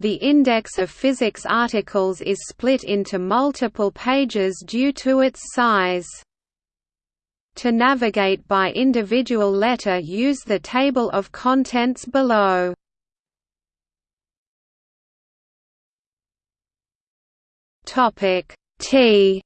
The index of physics articles is split into multiple pages due to its size. To navigate by individual letter use the table of contents below. Topic T